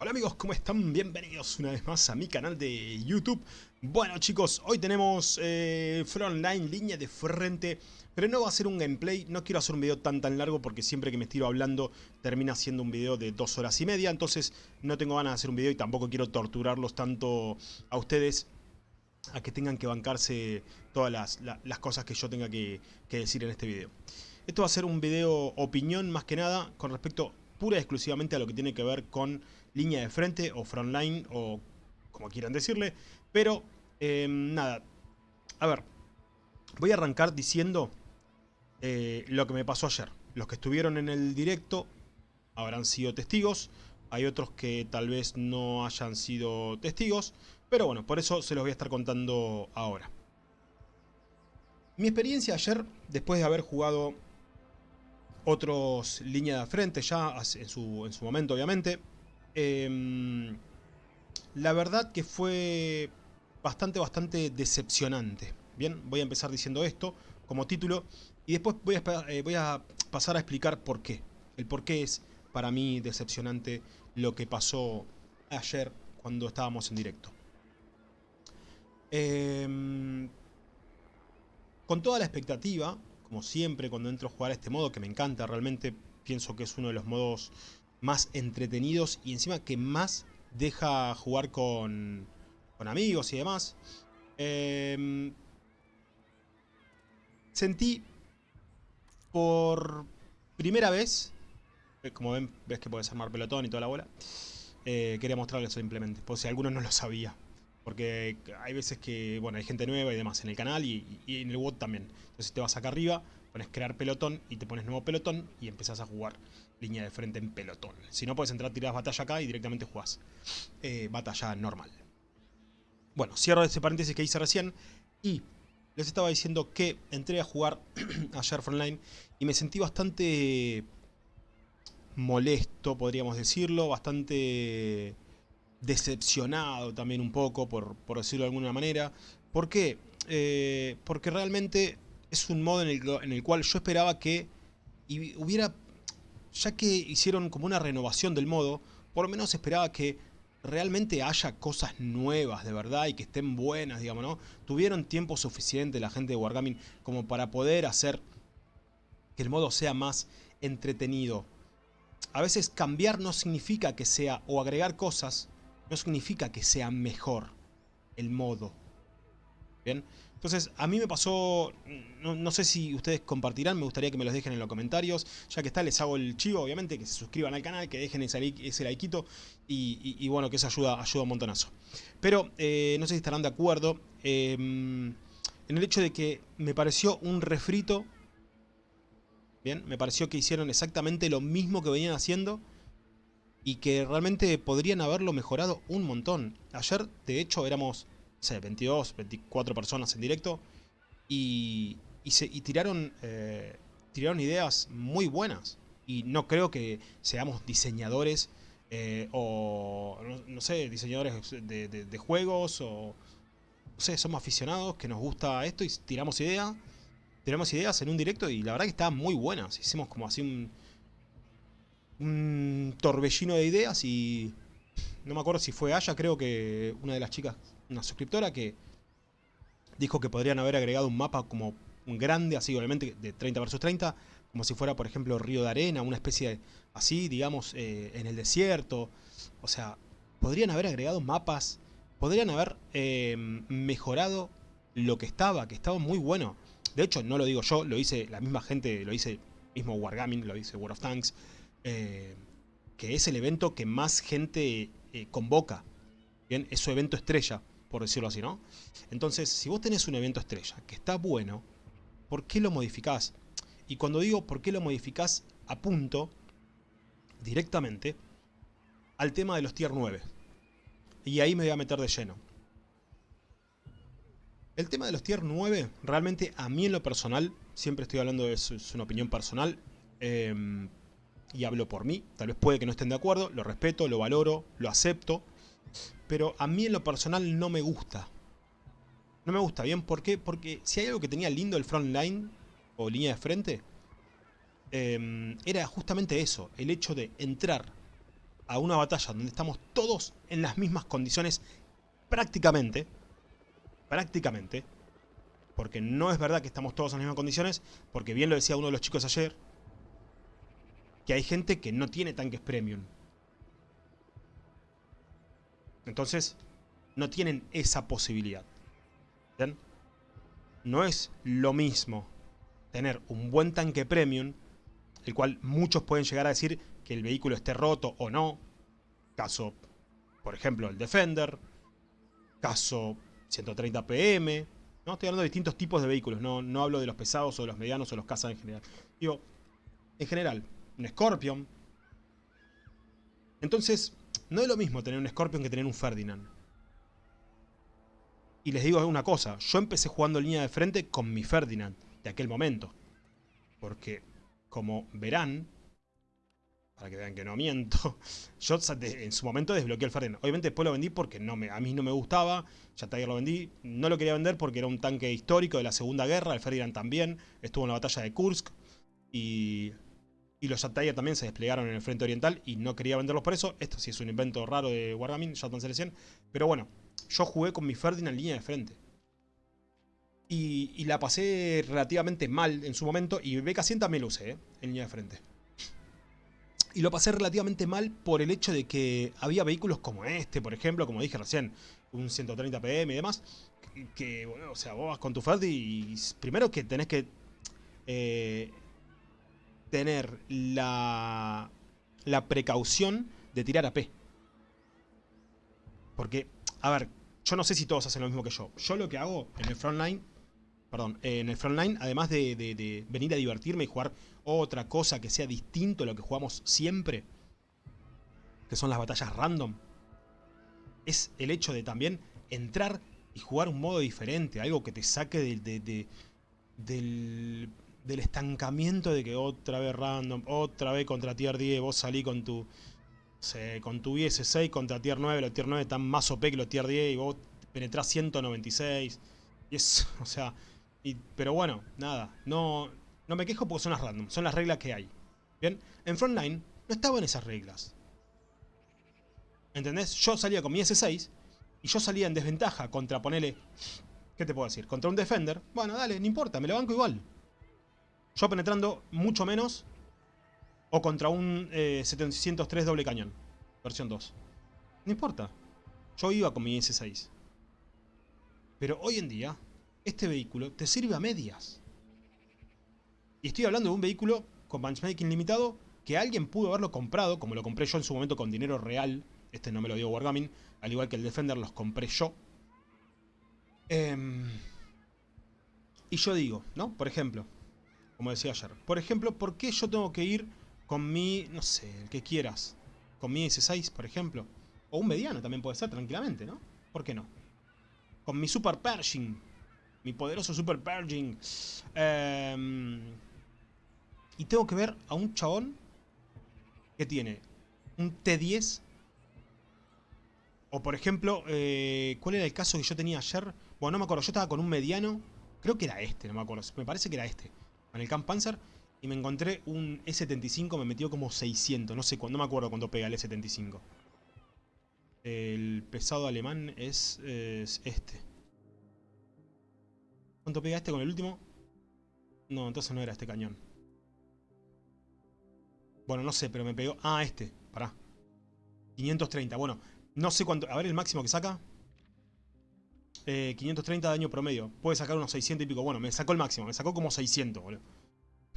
Hola amigos, ¿cómo están? Bienvenidos una vez más a mi canal de YouTube. Bueno chicos, hoy tenemos eh, Frontline, línea de frente, pero no va a ser un gameplay, no quiero hacer un video tan tan largo porque siempre que me estiro hablando termina siendo un video de dos horas y media, entonces no tengo ganas de hacer un video y tampoco quiero torturarlos tanto a ustedes a que tengan que bancarse todas las, las cosas que yo tenga que, que decir en este video. Esto va a ser un video opinión más que nada con respecto pura y exclusivamente a lo que tiene que ver con línea de frente o frontline o como quieran decirle. Pero eh, nada, a ver, voy a arrancar diciendo eh, lo que me pasó ayer. Los que estuvieron en el directo habrán sido testigos. Hay otros que tal vez no hayan sido testigos. Pero bueno, por eso se los voy a estar contando ahora. Mi experiencia ayer, después de haber jugado otros línea de frente ya en su momento obviamente, Em, la verdad que fue bastante, bastante decepcionante. Bien, voy a empezar diciendo esto como título y después voy a, eh, voy a pasar a explicar por qué. El por qué es para mí decepcionante lo que pasó ayer cuando estábamos en directo. Em, con toda la expectativa, como siempre cuando entro a jugar a este modo, que me encanta realmente, pienso que es uno de los modos más entretenidos y encima que más deja jugar con, con amigos y demás. Em, sentí por primera vez, eh, como ven, ves que puedes armar pelotón y toda la bola, eh, quería mostrarles simplemente, por si algunos no lo sabía. Porque hay veces que, bueno, hay gente nueva y demás en el canal y, y en el WOD también. Entonces te vas acá arriba, pones crear pelotón y te pones nuevo pelotón y empezás a jugar línea de frente en pelotón. Si no, puedes entrar, tiras batalla acá y directamente jugás eh, batalla normal. Bueno, cierro ese paréntesis que hice recién y les estaba diciendo que entré a jugar ayer Frontline y me sentí bastante molesto, podríamos decirlo, bastante decepcionado también un poco, por, decirlo de alguna manera. ¿Por qué? Eh, porque realmente es un modo en el, en el cual yo esperaba que hubiera ya que hicieron como una renovación del modo, por lo menos esperaba que realmente haya cosas nuevas de verdad y que estén buenas, digamos, ¿no? Tuvieron tiempo suficiente la gente de Wargaming como para poder hacer que el modo sea más entretenido. A veces cambiar no significa que sea, o agregar cosas, no significa que sea mejor el modo. ¿Bien? Entonces, a mí me pasó, no, sé si ustedes compartirán, me gustaría que me los dejen en los comentarios. Ya que está, les hago el chivo, obviamente, que se suscriban al canal, que dejen ese, ese likeito y, bueno, que eso ayuda, ayuda un montonazo. Pero, eh, no sé si estarán de acuerdo em, en el hecho de que me pareció un refrito. Bien, me pareció que hicieron exactamente lo mismo que venían haciendo y que realmente podrían haberlo mejorado un montón. Ayer, de hecho, éramos 22, 24 personas en directo y, se, tiraron, eh, tiraron ideas muy buenas. Y no creo que seamos diseñadores eh, o, no, sé, diseñadores de, juegos o, no sé, somos aficionados que nos gusta esto y tiramos ideas. Tiramos ideas en un directo y la verdad que estaban muy buenas. Hicimos como así un, un torbellino de ideas y no me acuerdo si fue Aya, creo que una de las chicas una suscriptora que dijo que podrían haber agregado un mapa como un grande, así obviamente de 30 versus 30, como si fuera por ejemplo Río de Arena, una especie así, digamos, eh, en el desierto. O sea, podrían haber agregado mapas, podrían haber eh, mejorado lo que estaba, que estaba muy bueno. De hecho, no lo digo yo, lo dice la misma gente, lo dice mismo Wargaming, lo dice World of Tanks, eh, que es el evento que más gente convoca. Bien, es su evento estrella por decirlo así, ¿no? Entonces, si vos tenés un evento estrella que está bueno, ¿por qué lo modificás? Y cuando digo por qué lo modificás, apunto directamente al tema de los tier 9. Y ahí me voy a meter de lleno. El tema de los tier 9, realmente a mí en lo personal, siempre estoy hablando de eso, es una opinión personal, em, y hablo por mí, tal vez puede que no estén de acuerdo, lo respeto, lo valoro, lo acepto, pero a mí en lo personal no me gusta. No me gusta, ¿bien? ¿Por qué? Porque si hay algo que tenía lindo el frontline, o línea de frente, em, era justamente eso, el hecho de entrar a una batalla donde estamos todos en las mismas condiciones prácticamente, prácticamente, porque no es verdad que estamos todos en las mismas condiciones, porque bien lo decía uno de los chicos ayer, que hay gente que no tiene tanques premium. Entonces, no tienen esa posibilidad. ¿Ven? No es lo mismo tener un buen tanque premium, el cual muchos pueden llegar a decir que el vehículo esté roto o no. Caso, por ejemplo, el Defender. Caso 130 PM. No estoy hablando de distintos tipos de vehículos. No, no hablo de los pesados o de los medianos o los cazas en general. Digo, en general, un Scorpion. Entonces, no es lo mismo tener un Scorpion que tener un Ferdinand. Y les digo una cosa, yo empecé jugando línea de frente con mi Ferdinand de aquel momento. Porque, como verán, para que vean que no miento, yo en su momento desbloqueé el Ferdinand. Obviamente después lo vendí porque no me, a mí no me gustaba, ya Tiger lo vendí. No lo quería vender porque era un tanque histórico de la Segunda Guerra, el Ferdinand también, estuvo en la batalla de Kursk. Y y los Tiger también se desplegaron en el frente oriental y no quería venderlos por eso. Esto sí es un invento raro de Wargaming, Shotgun Selección. Pero bueno, yo jugué con mi Ferdinand en línea de frente. Y, la pasé relativamente mal en su momento. Y BK100 también lo usé, ¿eh? en línea de frente. Y lo pasé relativamente mal por el hecho de que había vehículos como este, por ejemplo, como dije recién, un 130 PM y demás. Que, bueno, o sea, vos vas con tu Ferdi y primero que tenés que eh, tener la, la precaución de tirar AP. Porque, a ver, yo no sé si todos hacen lo mismo que yo. Yo lo que hago en el frontline, perdón, en el frontline, además de, venir a divertirme y jugar otra cosa que sea distinto a lo que jugamos siempre, que son las batallas random, es el hecho de también entrar y jugar un modo diferente, algo que te saque del, del estancamiento de que otra vez random, otra vez contra tier 10, vos salí con tu con tu IS-6 contra tier 9, los tier 9 están más OP que los tier 10 y vos penetrás 196. Y es, o sea, pero bueno, nada, no, no me quejo porque son las random, son las reglas que hay. Bien, en Frontline no estaban esas reglas. ¿Entendés? Yo salía con mi S6 y yo salía en desventaja contra, ponele, ¿qué te puedo decir? Contra un Defender. Bueno, dale, no importa, me lo banco igual. Yo penetrando mucho menos. O contra un 703 eh, doble cañón. Versión 2. No importa. Yo iba con mi S6. Pero hoy en día, este vehículo te sirve a medias. Y estoy hablando de un vehículo con benchmaking limitado que alguien pudo haberlo comprado, como lo compré yo en su momento con dinero real. Este no me lo dio Wargaming. Al igual que el Defender los compré yo. Em, y yo digo, ¿no? Por ejemplo, como decía ayer. Por ejemplo, ¿por qué yo tengo que ir con mi, no sé, el que quieras? Con mi S6, por ejemplo. O un mediano también puede ser, tranquilamente, ¿no? ¿Por qué no? Con mi Super Pershing. Mi poderoso Super Pershing. Em, y tengo que ver a un chabón que tiene un T10. O por ejemplo, eh, ¿cuál era el caso que yo tenía ayer? Bueno, no me acuerdo. Yo estaba con un mediano. Creo que era este, no me acuerdo. Me parece que era este en el Camp Panzer y me encontré un E75, me metió como 600, no sé cuándo, me acuerdo cuánto pega el E75. El pesado alemán es, este. ¿Cuánto pega este con el último? No, entonces no era este cañón. Bueno, no sé, pero me pegó... Ah, este, pará. 530, bueno, no sé cuánto... A ver el máximo que saca. 530 eh, de daño promedio. Puede sacar unos 600 y pico. Bueno, me sacó el máximo. Me sacó como 600, boludo.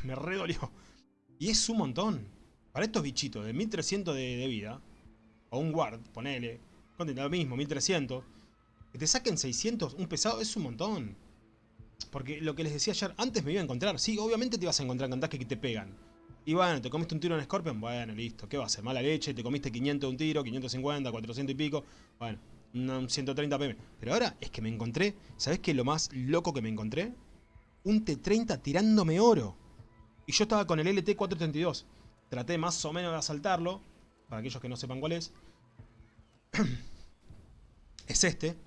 Me redolió. Y es un montón. Para estos bichitos de 1300 de, vida. O un guard, ponele. Lo mismo, 1300. Que te saquen 600, un pesado, es un montón. Porque lo que les decía ayer, antes me iba a encontrar. Sí, obviamente te vas a encontrar con que te pegan. Y bueno, te comiste un tiro en Scorpion, bueno, listo. ¿Qué va a ser? Mala leche, te comiste 500 de un tiro, 550, 400 y pico. Bueno, un 130 pm. Pero ahora es que me encontré, ¿sabes qué lo más loco que me encontré? Un T30 tirándome oro. Y yo estaba con el LT-432. Traté más o menos de asaltarlo, para aquellos que no sepan cuál es. es este.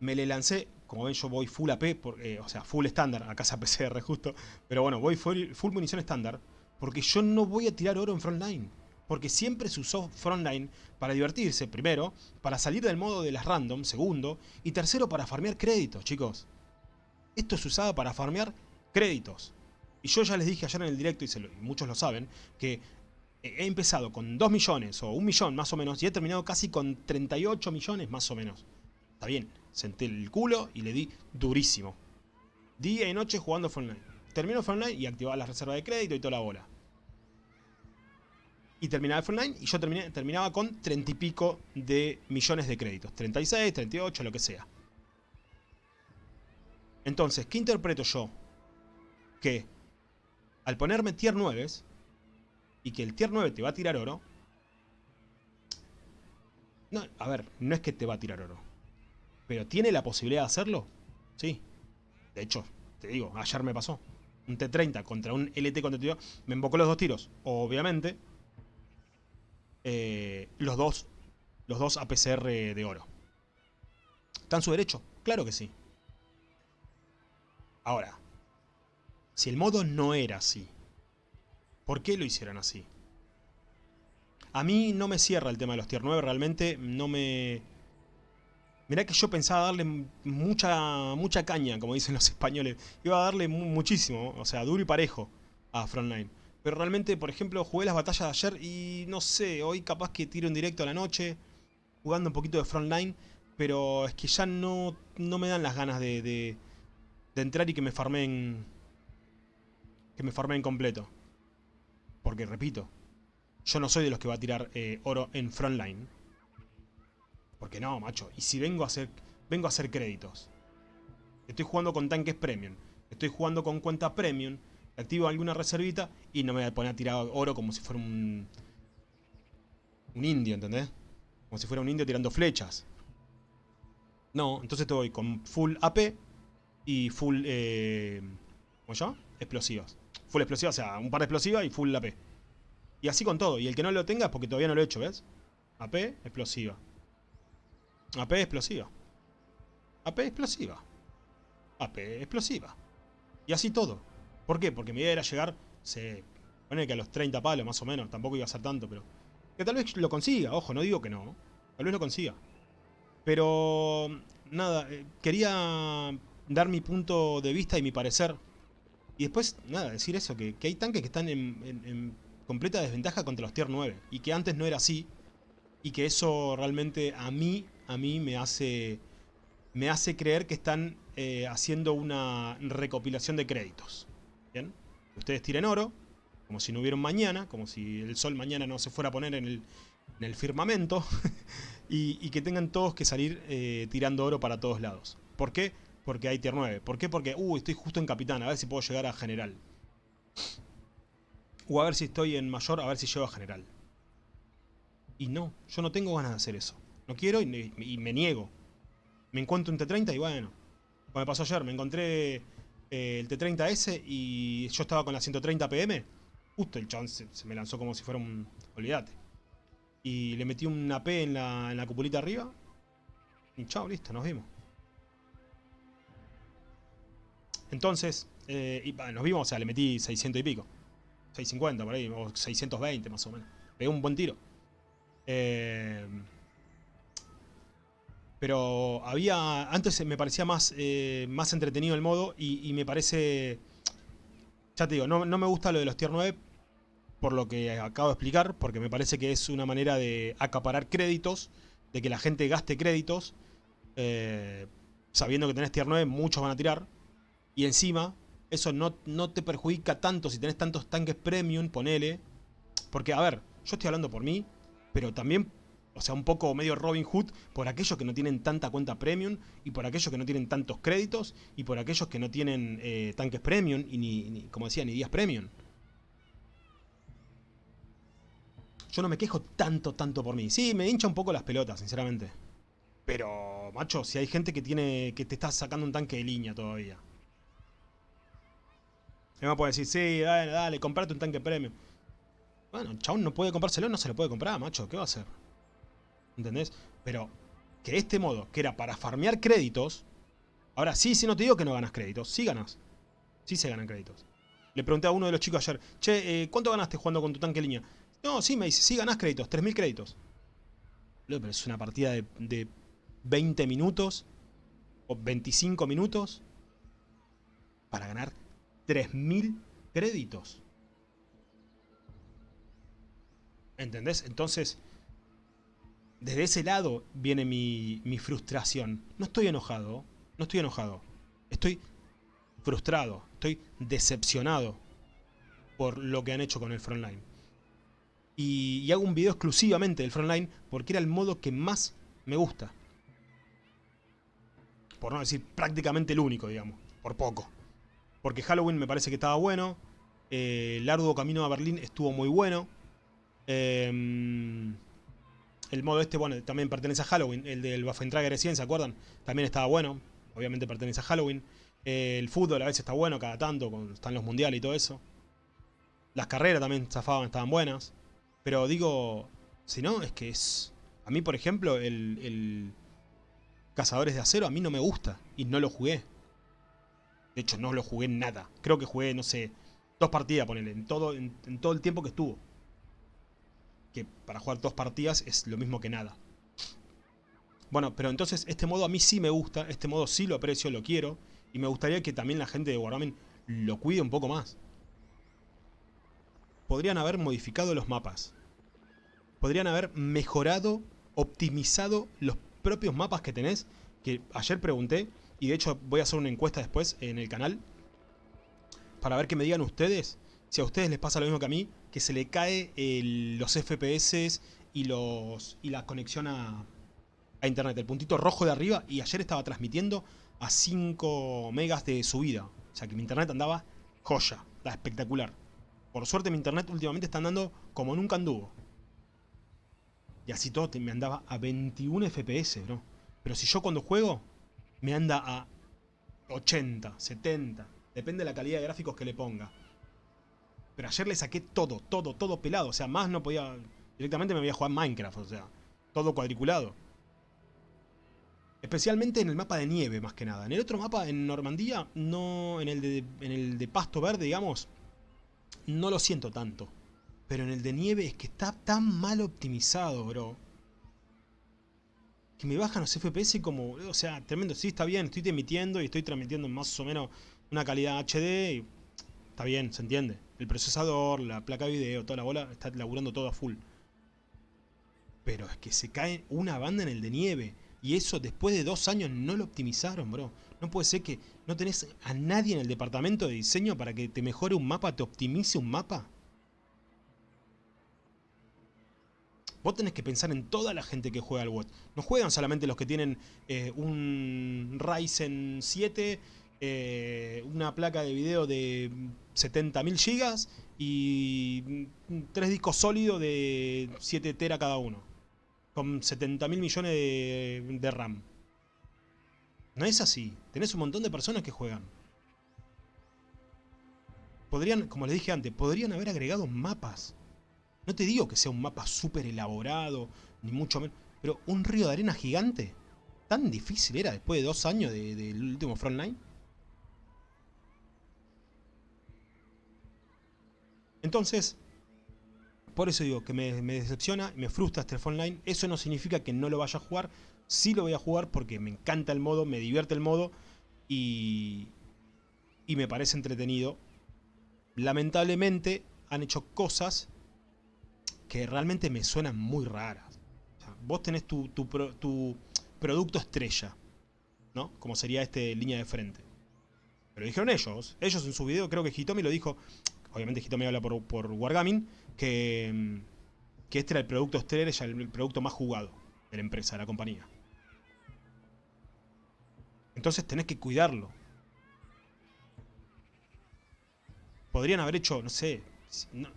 Me le lancé, como ven yo voy full AP, eh, o sea, full estándar, acá es PCR justo. Pero bueno, voy full, full munición estándar, porque yo no voy a tirar oro en frontline. Porque siempre se usó Frontline para divertirse, primero, para salir del modo de las random, segundo, y tercero, para farmear créditos, chicos. Esto se usaba para farmear créditos. Y yo ya les dije ayer en el directo, y, muchos lo saben, que he empezado con 2 millones o 1 millón más o menos, y he terminado casi con 38 millones más o menos. Está bien, senté el culo y le di durísimo. Día y noche jugando Frontline. Termino Frontline y activaba la reserva de crédito y toda la bola y terminaba el y yo terminaba con 30 y pico de millones de créditos. 36, 38, lo que sea. Entonces, ¿qué interpreto yo? Que al ponerme tier 9 y que el tier 9 te va a tirar oro... A ver, no es que te va a tirar oro. Pero ¿tiene la posibilidad de hacerlo? Sí. De hecho, te digo, ayer me pasó. Un T30 contra un LT contra Me embocó los dos tiros. Obviamente, eh, los, dos, los dos APCR de oro. ¿Está en su derecho? Claro que sí. Ahora, si el modo no era así, ¿por qué lo hicieron así? A mí no me cierra el tema de los tier 9, realmente no me... Mirá que yo pensaba darle mucha, mucha caña, como dicen los españoles. Iba a darle muchísimo, o sea, duro y parejo a Frontline. Pero realmente, por ejemplo, jugué las batallas de ayer y no sé, hoy capaz que tiro en directo a la noche, jugando un poquito de frontline, pero es que ya no, no me dan las ganas de, de, entrar y que me farmen que me farmen completo. Porque, repito, yo no soy de los que va a tirar eh, oro en frontline. Porque no, macho. Y si vengo a hacer, vengo a hacer créditos. Estoy jugando con tanques premium. Estoy jugando con cuenta premium activo alguna reservita y no me voy a poner a tirar oro como si fuera un... Un indio, ¿entendés? Como si fuera un indio tirando flechas. No, entonces te voy con full AP y full... Eh, ¿Cómo se llama? Explosivas. Full explosivas, o sea, un par de explosivas y full AP. Y así con todo. Y el que no lo tenga es porque todavía no lo he hecho, ¿ves? AP, explosiva. AP, explosiva. AP, explosiva. AP, explosiva. Y así todo. ¿Por qué? Porque mi idea era llegar, se pone que a los 30 palos más o menos, tampoco iba a ser tanto, pero... Que tal vez lo consiga, ojo, no digo que no, tal vez lo consiga. Pero, nada, eh, quería dar mi punto de vista y mi parecer. Y después, nada, decir eso, que, hay tanques que están en, completa desventaja contra los tier 9. Y que antes no era así. Y que eso realmente a mí, a mí me hace, me hace creer que están eh, haciendo una recopilación de créditos. Ustedes tiren oro, como si no hubiera un mañana, como si el sol mañana no se fuera a poner en el, firmamento, y, que tengan todos que salir eh, tirando oro para todos lados. ¿Por qué? Porque hay tier 9. ¿Por qué? Porque, uh, estoy justo en capitán, a ver si puedo llegar a general. O a ver si estoy en mayor, a ver si llego a general. Y no, yo no tengo ganas de hacer eso. No quiero y, me niego. Me encuentro un T30 y bueno, como me pasó ayer, me encontré el T30S y yo estaba con la 130 PM, justo el chabón se, me lanzó como si fuera un... Olvídate. Y le metí una P en la, en la cupulita arriba. Y chao, listo, nos vimos. Entonces, eh, nos vimos, o sea, le metí 600 y pico. 650 por ahí, o 620 más o menos. Pegué un buen tiro. Eh, pero había. Antes me parecía más, eh, más entretenido el modo. Y, me parece. Ya te digo, no, me gusta lo de los tier 9. Por lo que acabo de explicar. Porque me parece que es una manera de acaparar créditos. De que la gente gaste créditos. Eh, sabiendo que tenés tier 9, muchos van a tirar. Y encima, eso no, no te perjudica tanto si tenés tantos tanques premium, ponele. Porque, a ver, yo estoy hablando por mí. Pero también o sea, un poco medio Robin Hood por aquellos que no tienen tanta cuenta premium y por aquellos que no tienen tantos créditos y por aquellos que no tienen eh, tanques premium y ni, como decía, ni días premium. Yo no me quejo tanto, tanto por mí. Sí, me hincha un poco las pelotas, sinceramente. Pero, macho, si hay gente que tiene que te está sacando un tanque de línea todavía. Me va a poder decir, sí, dale, dale, comprate un tanque premium. Bueno, chabón no puede comprárselo, no se lo puede comprar, macho. ¿Qué va a hacer? ¿Entendés? Pero que este modo, que era para farmear créditos, ahora sí, sí, no te digo que no ganas créditos, sí ganas. Sí se ganan créditos. Le pregunté a uno de los chicos ayer, che, eh, ¿cuánto ganaste jugando con tu tanque línea? No, sí, me dice, sí ganás créditos, 3.000 créditos. Pero es una partida de, de 20 minutos o 25 minutos para ganar 3.000 créditos. ¿Entendés? Entonces, desde ese lado viene mi, mi, frustración. No estoy enojado, no estoy enojado. Estoy frustrado, estoy decepcionado por lo que han hecho con el Frontline. Y, hago un video exclusivamente del Frontline porque era el modo que más me gusta. Por no decir prácticamente el único, digamos. Por poco. Porque Halloween me parece que estaba bueno. Eh, el arduo camino a Berlín estuvo muy bueno. Eh, el modo este, bueno, también pertenece a Halloween. El del Waffentrager 100, ¿se acuerdan? También estaba bueno. Obviamente pertenece a Halloween. Eh, el fútbol a veces está bueno, cada tanto, cuando están los mundiales y todo eso. Las carreras también zafaban, estaban buenas. Pero digo, si no, es que es... A mí, por ejemplo, el, el Cazadores de Acero a mí no me gusta. Y no lo jugué. De hecho, no lo jugué nada. Creo que jugué, no sé, dos partidas, ponele, en todo, en todo el tiempo que estuvo que para jugar dos partidas es lo mismo que nada. Bueno, pero entonces este modo a mí sí me gusta, este modo sí lo aprecio, lo quiero, y me gustaría que también la gente de Wargaming lo cuide un poco más. Podrían haber modificado los mapas. Podrían haber mejorado, optimizado los propios mapas que tenés, que ayer pregunté, y de hecho voy a hacer una encuesta después en el canal, para ver que me digan ustedes si a ustedes les pasa lo mismo que a mí, que se le cae los FPS y, los, y la conexión a, a internet. El puntito rojo de arriba y ayer estaba transmitiendo a 5 megas de subida. O sea que mi internet andaba joya, está espectacular. Por suerte mi internet últimamente está andando como nunca anduvo. Y así todo me andaba a 21 FPS, ¿no? Pero si yo cuando juego me anda a 80, 70. Depende de la calidad de gráficos que le ponga. Pero ayer le saqué todo, todo, todo pelado. O sea, más no podía... Directamente me voy a jugar Minecraft, o sea, todo cuadriculado. Especialmente en el mapa de nieve, más que nada. En el otro mapa, en Normandía, no... En el de, en el de pasto verde, digamos, no lo siento tanto. Pero en el de nieve es que está tan mal optimizado, bro. Que me bajan los FPS como... O sea, tremendo. Sí, está bien, estoy emitiendo y estoy transmitiendo más o menos una calidad HD. Y está bien, se entiende. El procesador, la placa de video, toda la bola, está laburando todo a full. Pero es que se cae una banda en el de nieve. Y eso después de dos años no lo optimizaron, bro. No puede ser que no tenés a nadie en el departamento de diseño para que te mejore un mapa, te optimice un mapa. Vos tenés que pensar en toda la gente que juega al WOT. No juegan solamente los que tienen eh, un Ryzen 7 eh, una placa de video de 70.000 gigas y tres discos sólidos de 7 tera cada uno. Con 70.000 millones de, RAM. No es así. Tenés un montón de personas que juegan. Podrían, como les dije antes, podrían haber agregado mapas. No te digo que sea un mapa súper elaborado, ni mucho menos. Pero un río de arena gigante. ¿Tan difícil era después de dos años del de, último Frontline? Entonces, por eso digo que me, decepciona, me frustra este Online. Eso no significa que no lo vaya a jugar. Sí lo voy a jugar porque me encanta el modo, me divierte el modo y, y me parece entretenido. Lamentablemente han hecho cosas que realmente me suenan muy raras. vos tenés tu, tu, tu, producto estrella, ¿no? Como sería este línea de frente. Pero dijeron ellos. Ellos en su video, creo que Hitomi lo dijo obviamente Hitomi habla por, por Wargaming, que, que este era el producto estrella, el producto más jugado de la empresa, de la compañía. Entonces tenés que cuidarlo. Podrían haber hecho, no sé, no,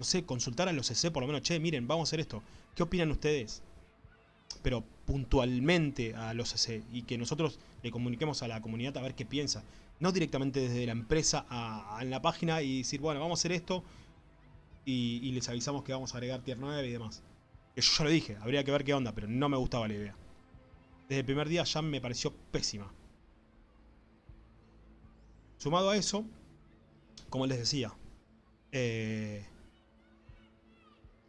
sé, consultar a los CC por lo menos, che, miren, vamos a hacer esto. ¿Qué opinan ustedes? Pero puntualmente a los CC y que nosotros le comuniquemos a la comunidad a ver qué piensa no directamente desde la empresa a, en la página y decir, bueno, vamos a hacer esto y, les avisamos que vamos a agregar tier 9 y demás. Que yo ya lo dije, habría que ver qué onda, pero no me gustaba la idea. Desde el primer día ya me pareció pésima. Sumado a eso, como les decía, eh,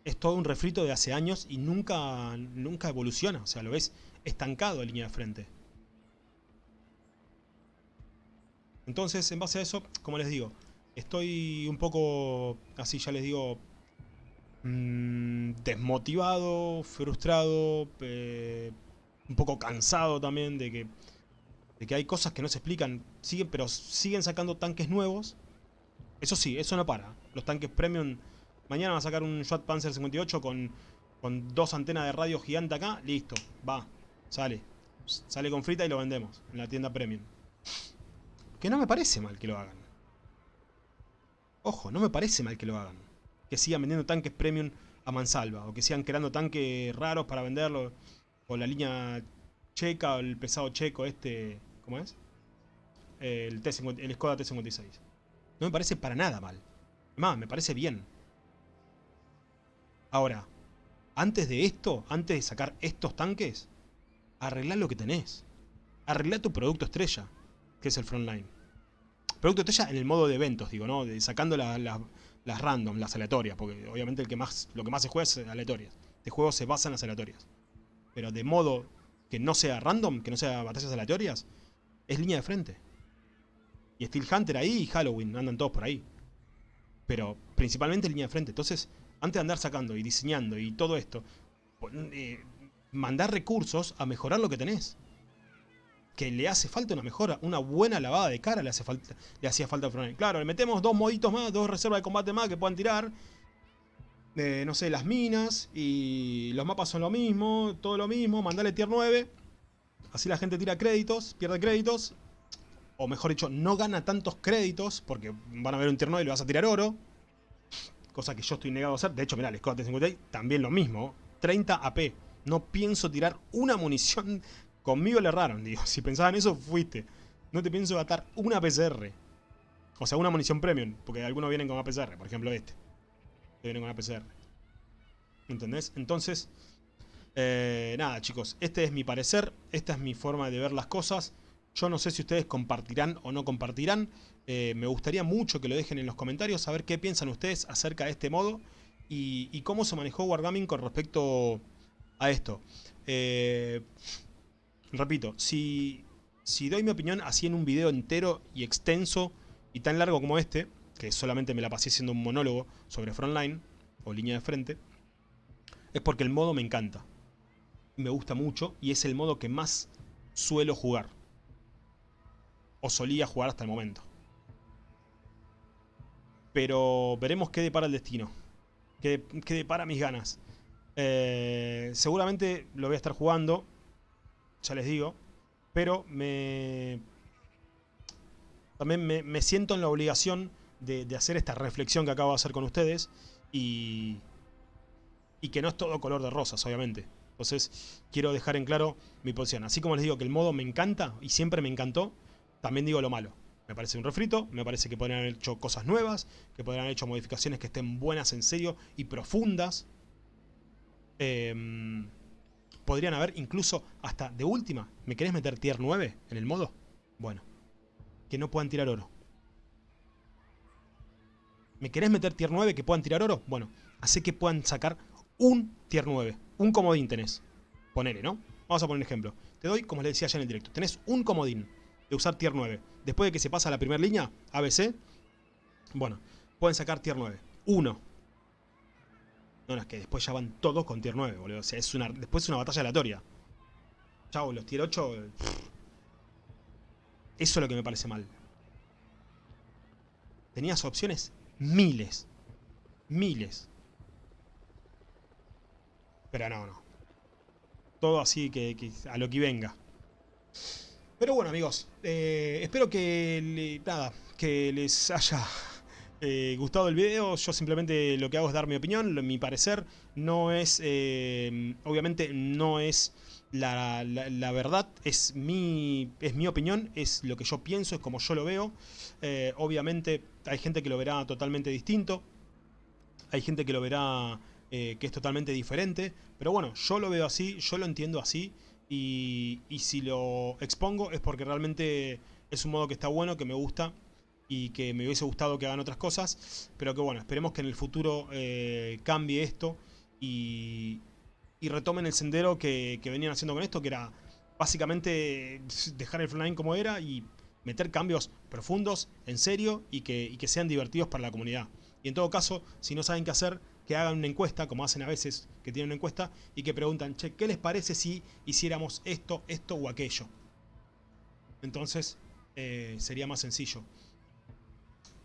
es todo un refrito de hace años y nunca, nunca evoluciona. O sea, lo ves estancado en línea de frente. Entonces, en base a eso, como les digo, estoy un poco, así ya les digo, mm, desmotivado, frustrado, un poco cansado también de que, de que hay cosas que no se explican, siguen, pero siguen sacando tanques nuevos. Eso sí, eso no para. Los tanques premium, mañana va a sacar un Shot Panzer 58 con, con dos antenas de radio gigante acá, listo, va, sale. Sale con frita y lo vendemos en la tienda premium. Que no me parece mal que lo hagan. Ojo, no me parece mal que lo hagan. Que sigan vendiendo tanques premium a mansalva. O que sigan creando tanques raros para venderlo. O la línea checa o el pesado checo este... ¿Cómo es? El, T el Skoda T56. No me parece para nada mal. Más, me parece bien. Ahora, antes de esto, antes de sacar estos tanques, arreglá lo que tenés. Arreglá tu producto estrella que es el frontline. Producto estrella en el modo de eventos, digo, ¿no? sacando las random, las aleatorias, porque obviamente el que más, lo que más se juega es aleatorias. De juego se basa en las aleatorias. Pero de modo que no sea random, que no sea batallas aleatorias, es línea de frente. Y Steel Hunter ahí y Halloween, andan todos por ahí. Pero principalmente línea de frente. Entonces, antes de andar sacando y diseñando y todo esto, eh, mandar recursos a mejorar lo que tenés que le hace falta una mejora, una buena lavada de cara le, hace falta, le hacía falta a Frontline. Claro, le metemos dos moditos más, dos reservas de combate más que puedan tirar. Eh, no sé, las minas y los mapas son lo mismo, todo lo mismo, mandale tier 9. Así la gente tira créditos, pierde créditos. O mejor dicho, no gana tantos créditos porque van a ver un tier 9 y le vas a tirar oro. Cosa que yo estoy negado a hacer. De hecho, mirá, el Scott 56 también lo mismo. 30 AP. No pienso tirar una munición Conmigo le erraron, digo. Si pensaban eso, fuiste. No te pienso gastar una PCR. O sea, una munición premium. Porque algunos vienen con APCR. Por ejemplo, este. Que viene con APCR. ¿Entendés? Entonces, eh, nada, chicos. Este es mi parecer. Esta es mi forma de ver las cosas. Yo no sé si ustedes compartirán o no compartirán. Eh, me gustaría mucho que lo dejen en los comentarios. A ver qué piensan ustedes acerca de este modo. Y, y cómo se manejó Wargaming con respecto a esto. Eh repito, si, si doy mi opinión así en un video entero y extenso y tan largo como este, que solamente me la pasé haciendo un monólogo sobre frontline o línea de frente, es porque el modo me encanta. Me gusta mucho y es el modo que más suelo jugar. O solía jugar hasta el momento. Pero veremos qué depara el destino. Qué, depara mis ganas. Eh, seguramente lo voy a estar jugando ya les digo. Pero me... También me, siento en la obligación de, hacer esta reflexión que acabo de hacer con ustedes. Y... Y que no es todo color de rosas, obviamente. Entonces, quiero dejar en claro mi posición. Así como les digo que el modo me encanta y siempre me encantó, también digo lo malo. Me parece un refrito, me parece que podrían haber hecho cosas nuevas, que podrían haber hecho modificaciones que estén buenas en serio y profundas. Eh, podrían haber incluso hasta de última. ¿Me querés meter tier 9 en el modo? Bueno, que no puedan tirar oro. ¿Me querés meter tier 9 que puedan tirar oro? Bueno, hace que puedan sacar un tier 9. Un comodín tenés. Ponele, ¿no? Vamos a poner un ejemplo. Te doy, como les decía ya en el directo, tenés un comodín de usar tier 9. Después de que se pasa la primera línea, ABC, bueno, pueden sacar tier 9. Uno. No, no, es que después ya van todos con tier 9, boludo. O sea, es una, después es una batalla aleatoria. Chau, los tier 8... Eso es lo que me parece mal. Tenías opciones miles. Miles. Pero no, no. Todo así que, a lo que venga. Pero bueno, amigos. Eh, espero que, nada, que les haya eh, gustado el video, yo simplemente lo que hago es dar mi opinión, mi parecer, no es, eh, obviamente no es la, verdad, es mi, es mi opinión, es lo que yo pienso, es como yo lo veo, eh, obviamente hay gente que lo verá totalmente distinto, hay gente que lo verá que es totalmente diferente, pero bueno, yo lo veo así, yo lo entiendo así, y, y si lo expongo es porque realmente es un modo que está bueno, que me gusta, y que me hubiese gustado que hagan otras cosas, pero que bueno, esperemos que en el futuro eh, cambie esto y, retomen el sendero que, venían haciendo con esto, que era básicamente dejar el frontline como era y meter cambios profundos, en serio, y que, y que sean divertidos para la comunidad. Y en todo caso, si no saben qué hacer, que hagan una encuesta, como hacen a veces, que tienen una encuesta, y que preguntan, che, ¿qué les parece si hiciéramos esto, esto o aquello? Entonces, eh, sería más sencillo.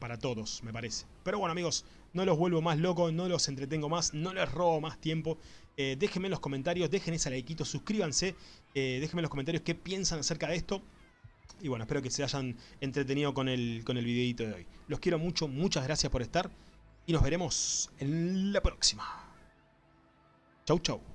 Para todos, me parece. Pero bueno, amigos, no los vuelvo más locos, no los entretengo más, no les robo más tiempo. Eh, déjenme en los comentarios, dejen ese likeito, suscríbanse, eh, déjenme en los comentarios qué piensan acerca de esto. Y bueno, espero que se hayan entretenido con el, con el videito de hoy. Los quiero mucho, muchas gracias por estar y nos veremos en la próxima. Chau, chau.